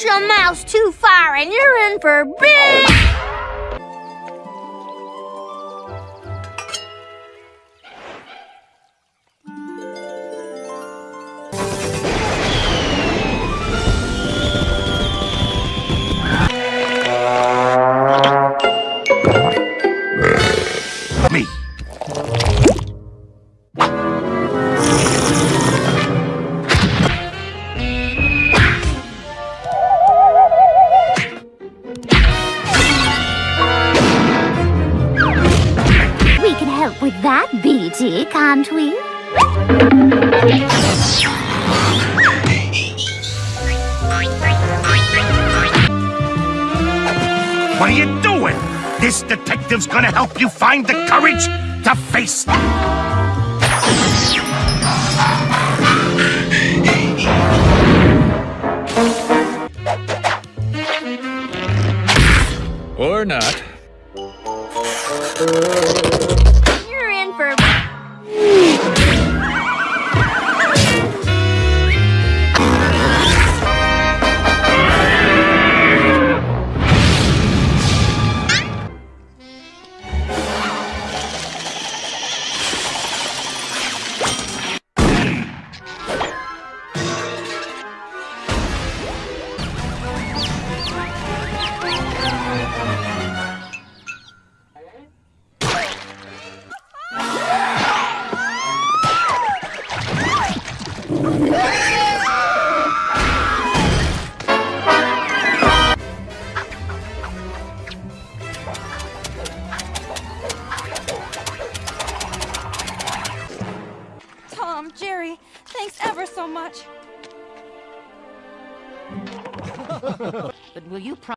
Push a mouse too far and you're in for big... help with that, BT, can't we? What are you doing? This detective's gonna help you find the courage to face. them, Or not. Ever so much. But will you promise?